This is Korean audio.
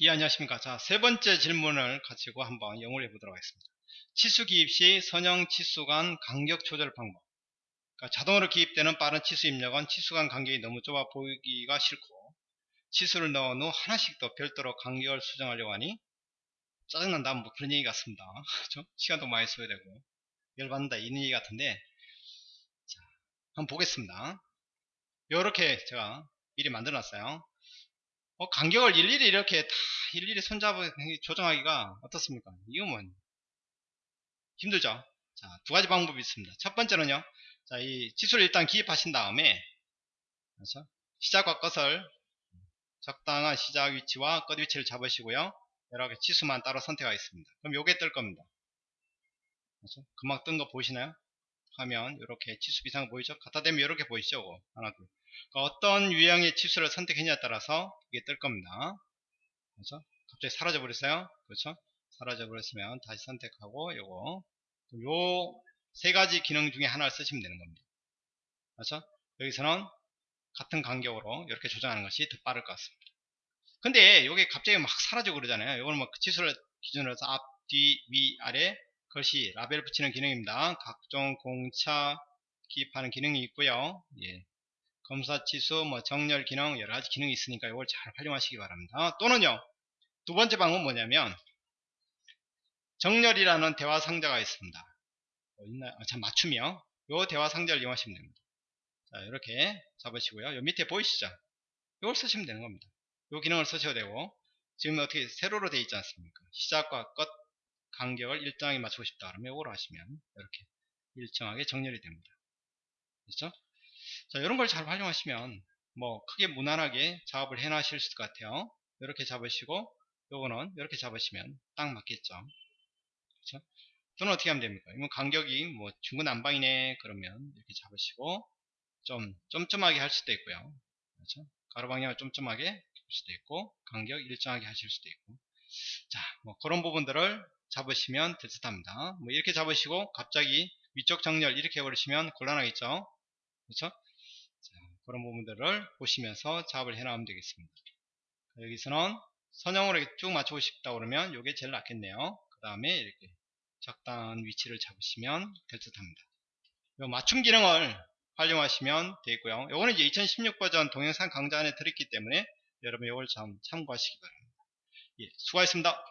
예, 안녕하십니까. 자, 세 번째 질문을 가지고 한번 영어를 해보도록 하겠습니다. 치수 기입 시 선형 치수 간 간격 조절 방법. 그러니까 자동으로 기입되는 빠른 치수 입력은 치수 간 간격이 너무 좁아 보이기가 싫고, 치수를 넣은 후 하나씩 더 별도로 간격을 수정하려고 하니, 짜증난다, 뭐 그런 얘기 같습니다. 그죠? 시간도 많이 써야 되고, 열받는다, 이런 얘기 같은데, 자, 한번 보겠습니다. 요렇게 제가 미리 만들어 놨어요. 어, 간격을 일일이 이렇게 다 일일이 손잡아 조정하기가 어떻습니까? 이거면 힘들죠? 자, 두 가지 방법이 있습니다. 첫 번째는요, 자, 이 지수를 일단 기입하신 다음에, 그렇죠? 시작과 끝을 적당한 시작 위치와 끝 위치를 잡으시고요. 이렇게 지수만 따로 선택하겠습니다. 그럼 요게 뜰 겁니다. 그렇죠? 금방 뜬 거 보이시나요? 하면 이렇게 지수 비상 보이죠? 갖다 대면 이렇게 보이시죠? 하나, 둘. 그러니까 어떤 유형의 치수를 선택했냐에 따라서 이게 뜰 겁니다. 그렇죠? 갑자기 사라져 버렸어요. 그렇죠? 사라져 버렸으면 다시 선택하고 요거 요 세 가지 기능 중에 하나를 쓰시면 되는 겁니다. 그렇죠? 여기서는 같은 간격으로 이렇게 조정하는 것이 더 빠를 것 같습니다. 근데 이게 갑자기 막 사라져 그러잖아요. 이거는 뭐 치수를 기준으로 해서 앞, 뒤, 위, 아래 글씨 라벨 붙이는 기능입니다. 각종 공차 기입하는 기능이 있고요. 예. 검사 치수, 뭐 정렬 기능 여러 가지 기능이 있으니까 이걸 잘 활용하시기 바랍니다. 또는요 두 번째 방법은 뭐냐면 정렬이라는 대화 상자가 있습니다. 어, 있나? 아, 참 맞춤이요. 요 대화 상자를 이용하시면 됩니다. 자 이렇게 잡으시고요. 요 밑에 보이시죠? 이걸 쓰시면 되는 겁니다. 요 기능을 쓰셔도 되고 지금 어떻게 세로로 되어 있지 않습니까? 시작과 끝 간격을 일정하게 맞추고 싶다 그러면 이걸 하시면 이렇게 일정하게 정렬이 됩니다. 그렇죠? 자, 이런 걸 잘 활용하시면 뭐 크게 무난하게 작업을 해 놔실 수 같아요. 이렇게 잡으시고 요거는 이렇게 잡으시면 딱 맞겠죠. 그렇죠? 또는 어떻게 하면 됩니까? 이건 간격이 뭐 중구난방이네 그러면 이렇게 잡으시고 좀 쫌쫌하게 할 수도 있고요. 그렇죠? 가로 방향을 쫌쫌하게 할 수도 있고 간격 일정하게 하실 수도 있고 자, 뭐 그런 부분들을 잡으시면 될 듯합니다. 뭐 이렇게 잡으시고 갑자기 위쪽 정렬 이렇게 해버리시면 곤란하겠죠. 그렇죠? 자, 그런 부분들을 보시면서 작업을 해 나가면 되겠습니다. 여기서는 선형으로 쭉 맞추고 싶다 그러면 이게 제일 낫겠네요. 그 다음에 이렇게 적당한 위치를 잡으시면 될 듯합니다. 맞춤 기능을 활용하시면 되겠고요. 이거는 이제 2016 버전 동영상 강좌 안에 들었기 때문에 여러분 이걸 참 참고하시기 바랍니다. 예, 수고하셨습니다.